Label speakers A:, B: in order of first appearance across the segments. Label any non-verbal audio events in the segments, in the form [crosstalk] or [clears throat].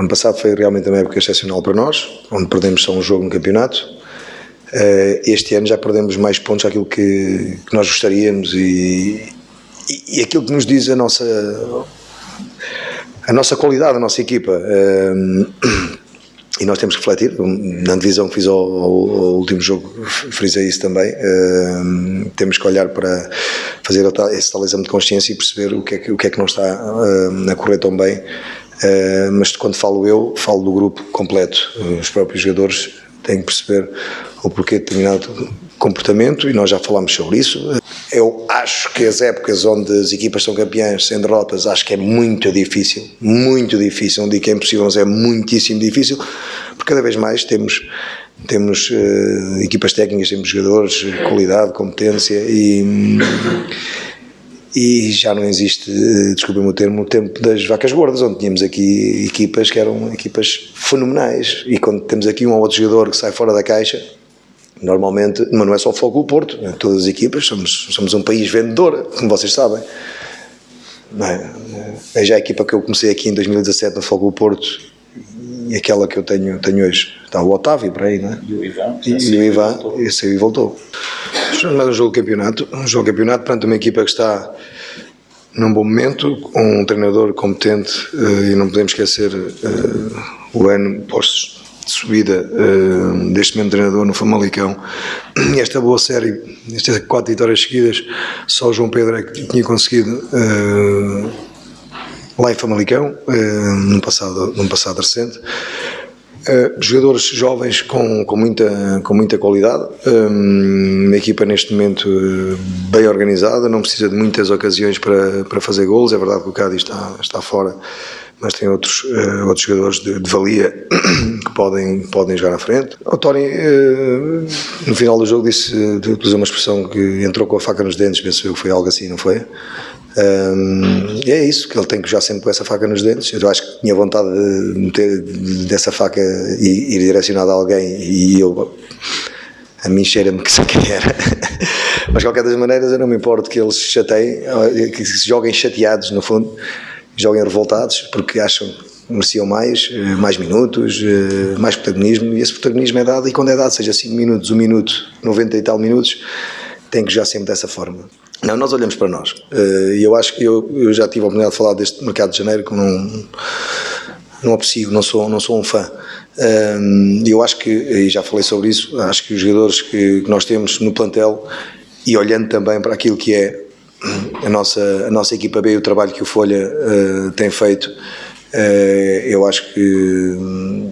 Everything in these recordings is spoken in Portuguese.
A: Ano passado foi realmente uma época excepcional para nós, onde perdemos só um jogo no campeonato. Uh, este ano já perdemos mais pontos àquilo que, que nós gostaríamos e, e, e, aquilo que nos diz a nossa, a nossa qualidade, a nossa equipa. Uh, e nós temos que refletir. Na divisão que fiz ao, ao, último jogo, frisei isso também. Uh, temos que olhar para fazer esse tal exame de consciência e perceber o que é que, o que, é que não está a correr tão bem. Uh, mas quando falo eu, falo do grupo completo. Os próprios jogadores têm que perceber o porquê de determinado comportamento e nós já falámos sobre isso. Eu acho que as épocas onde as equipas são campeãs sem derrotas, acho que é muito difícil, muito difícil, não digo que é impossível, mas é muitíssimo difícil, porque cada vez mais temos temos uh, equipas técnicas, temos jogadores, qualidade, competência e, e já não existe, uh, desculpem o termo, o tempo das vacas gordas, onde tínhamos aqui equipas que eram equipas fenomenais e quando temos aqui um ou outro jogador que sai fora da caixa, Normalmente, mas não é só o Fogo do Porto, é todas as equipas, somos, somos um país vendedor, como vocês sabem. É? é já a equipa que eu comecei aqui em 2017 no Fogo do Porto e aquela que eu tenho, tenho hoje. Está o Otávio por aí, não é?
B: E o Ivan.
A: E, e o Ivan, esse aí voltou. Mas um jogo de campeonato, um jogo de campeonato perante uma equipa que está num bom momento, com um treinador competente eh, e não podemos esquecer uh, o ano pós de subida uh, deste mesmo treinador no Famalicão. E esta boa série, estas quatro vitórias seguidas, só o João Pedro é que tinha conseguido lá em Famalicão, num, passado, num passado recente. Uh, jogadores jovens com, com, muita, com muita qualidade, um, uma equipa neste momento bem organizada, não precisa de muitas ocasiões para, para fazer gols, é verdade que o Cádiz está, está fora mas tem outros, uh, outros jogadores de, de, valia [coughs] que podem, podem jogar à frente. O Tony, uh, no final do jogo, disse, utilizou uma expressão que entrou com a faca nos dentes, penso eu que foi algo assim, não foi? Um, e é isso, que ele tem que já sempre com essa faca nos dentes. Eu acho que tinha vontade de meter dessa faca e ir direcionada a alguém e eu a mim cheira-me que quem era. [laughs] Mas de qualquer das maneiras eu não me importo que eles chateiem, que se joguem chateados no fundo joguem revoltados porque acham que mereciam mais, eh, mais minutos, eh, mais protagonismo e esse protagonismo é dado e quando é dado, seja 5 minutos, 1 minuto, 90 e tal minutos, tem que já sempre dessa forma. Não, nós olhamos para nós eh, e eu acho que eu, eu, já tive a oportunidade de falar deste mercado de janeiro que não, não aprecio, não sou, não sou um fã. Eu acho que, e já falei sobre isso, acho que os jogadores que, que nós temos no plantel e olhando também para aquilo que é a nossa, a nossa equipa B e o trabalho que o Folha uh, tem feito, uh, eu acho que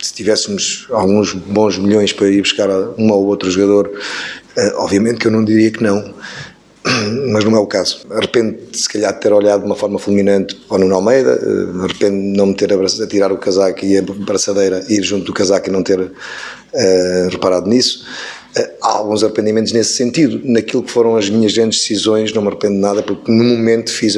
A: se tivéssemos alguns bons milhões para ir buscar um ou outro jogador, uh, obviamente que eu não diria que não, [clears throat] mas não é o caso. Arrependo se calhar de ter olhado de uma forma fulminante para o Nuno Almeida, arrependo de não me ter a tirar o casaco e a braçadeira ir junto do casaco e não ter reparado nisso. Eh, há alguns arrependimentos nesse sentido. Naquilo que foram as minhas grandes decisões, não me arrependo de nada, porque no momento fiz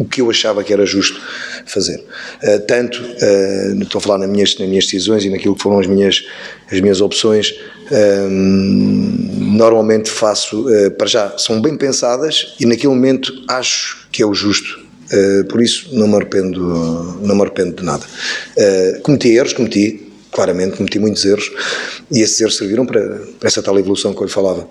A: o que eu achava que era justo fazer. Uh, tanto, uh, estou a falar nas minhas, nas minhas decisões e naquilo que foram as minhas, as minhas opções, uh, normalmente faço, para já, são bem pensadas e naquele momento acho que é o justo. por isso não me arrependo, não me arrependo de nada. cometi erros, cometi, claramente cometi muitos erros e esses erros serviram para, para essa tal evolução que eu lhe falava.